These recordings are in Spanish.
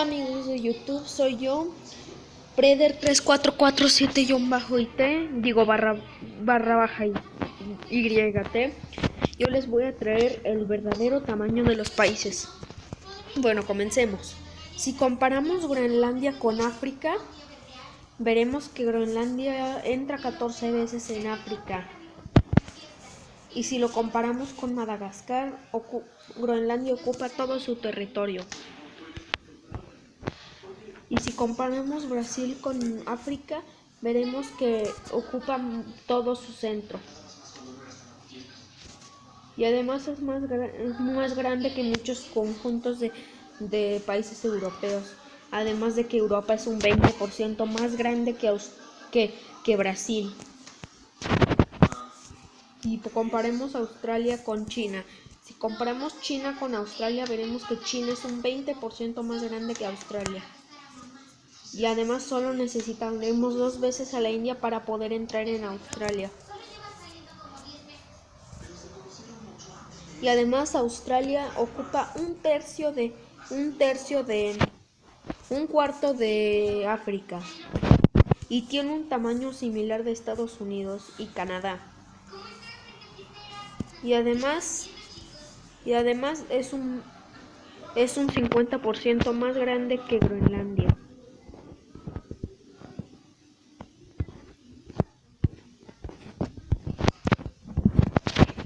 Hola amigos de YouTube, soy yo, Preder3447-IT, digo barra, barra baja y, YT. Yo les voy a traer el verdadero tamaño de los países. Bueno, comencemos. Si comparamos Groenlandia con África, veremos que Groenlandia entra 14 veces en África. Y si lo comparamos con Madagascar, Groenlandia ocupa todo su territorio. Y si comparamos Brasil con África, veremos que ocupa todo su centro. Y además es más, más grande que muchos conjuntos de, países europeos. Además de que Europa es un 20% más grande que, que, que Brasil. Y comparemos Australia con China. Si comparamos China con Australia, veremos que China es un 20% más grande que Australia y además solo necesitaremos dos veces a la India para poder entrar en Australia. Y además Australia ocupa un tercio de un tercio de un cuarto de África y tiene un tamaño similar de Estados Unidos y Canadá. Y además y además es un es un 50% más grande que Groenlandia.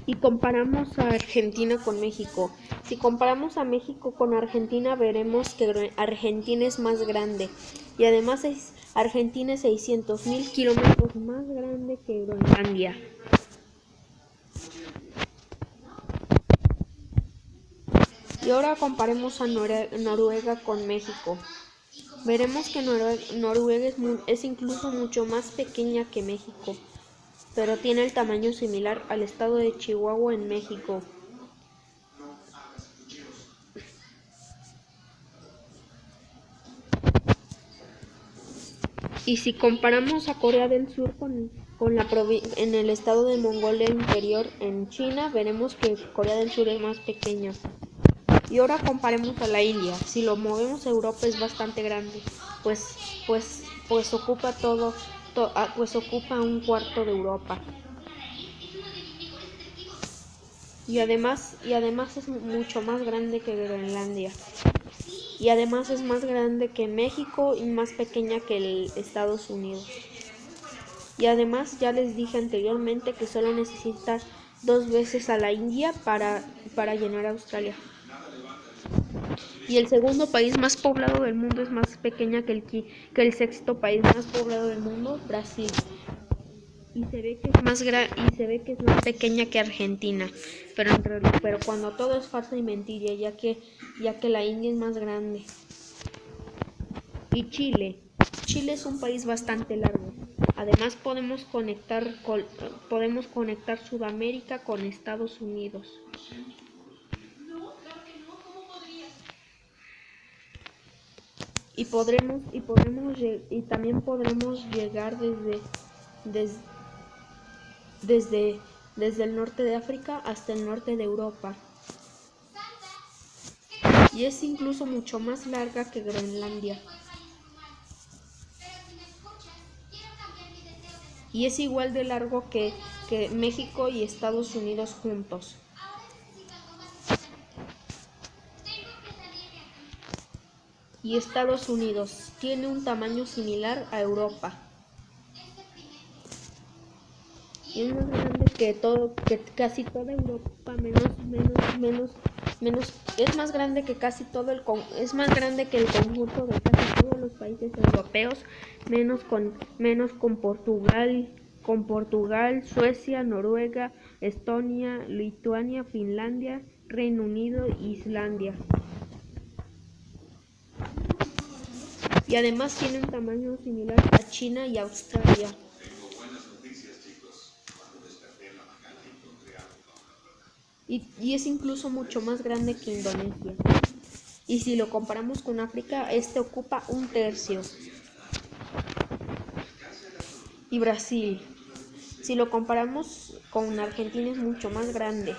Y comparamos a Argentina con México. Si comparamos a México con Argentina veremos que Argentina es más grande y además Argentina es 600 mil kilómetros más grande que Groenlandia. Y ahora comparemos a Noruega con México. Veremos que Noruega es, es incluso mucho más pequeña que México pero tiene el tamaño similar al estado de Chihuahua en México. Y si comparamos a Corea del Sur con, la en el estado de Mongolia Interior en China, veremos que Corea del Sur es más pequeña. Y ahora comparemos a la India. Si lo movemos a Europa es bastante grande, pues, pues, pues ocupa todo Ah, pues ocupa un cuarto de Europa. Y además, y además es mucho más grande que Groenlandia. Y además es más grande que México y más pequeña que el Estados Unidos. Y además ya les dije anteriormente que solo necesita dos veces a la India para, para llenar Australia. Y el segundo país más poblado del mundo es más pequeña que el, que el sexto país más poblado del mundo, Brasil. Y se ve que es más y se ve que es más pequeña que Argentina, pero pero cuando todo es falsa y mentira, ya que ya que la India es más grande. Y Chile. Chile es un país bastante largo. Además podemos conectar podemos conectar Sudamérica con Estados Unidos. Y podremos y podremos y también podremos llegar desde, desde desde el norte de África hasta el norte de Europa y es incluso mucho más larga que Groenlandia y es igual de largo que, que México y Estados Unidos juntos. Y Estados Unidos. Tiene un tamaño similar a Europa. Es más grande que todo, que casi toda Europa, menos, menos, menos, menos, es más grande que casi todo el, es más grande que el conjunto de casi todos los países europeos, menos con, menos con Portugal, con Portugal, Suecia, Noruega, Estonia, Lituania, Finlandia, Reino Unido e Islandia. Y además tiene un tamaño similar a China y Australia. Y, es incluso mucho más grande que Indonesia. Y si lo comparamos con África, este ocupa un tercio. Y Brasil. Si lo comparamos con Argentina es mucho más grande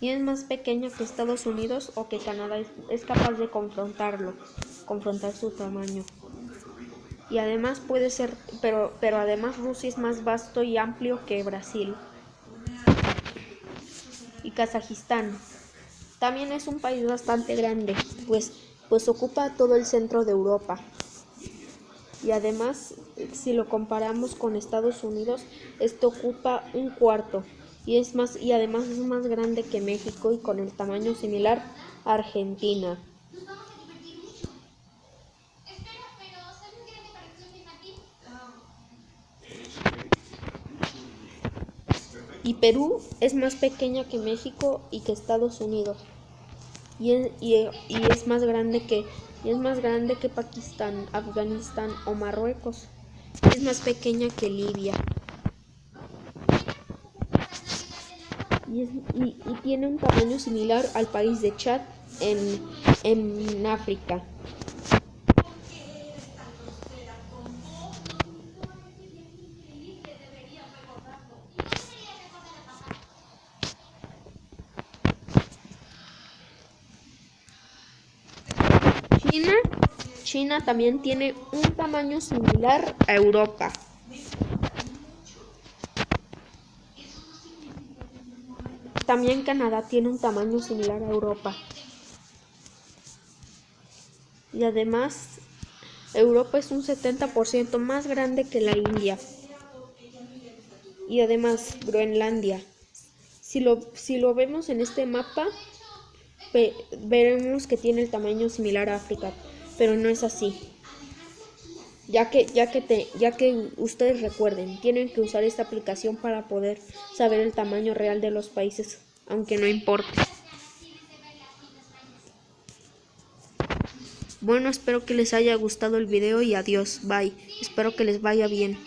y es más pequeño que Estados Unidos o que Canadá es capaz de confrontarlo. confrontar su tamaño. Y además puede ser, pero, pero además Rusia es más vasto y amplio que Brasil. Y Kazajistán. También es un país bastante grande, pues, pues ocupa todo el centro de Europa. Y además, si lo comparamos con Estados Unidos, esto ocupa un cuarto y es más y además es más grande que México y con el tamaño similar Argentina. Y Perú es más pequeña que México y que Estados Unidos. Y es, y, y más grande que y es más grande que Pakistán, Afganistán o Marruecos. Es más pequeña que Libia. y, tiene un tamaño similar al país de Chad en, en África. China, China también tiene un tamaño similar a Europa. También Canadá tiene un tamaño similar a Europa. Y además, Europa es un 70% más grande que la India. Y además, Groenlandia. Si lo, si lo vemos en este mapa, veremos que tiene el tamaño similar a África, pero no es así ya que, ya que, te, ya que ustedes recuerden, tienen que usar esta aplicación para poder saber el tamaño real de los países, aunque no importe. Bueno, espero que les haya gustado el video y adiós, bye. Espero que les vaya bien.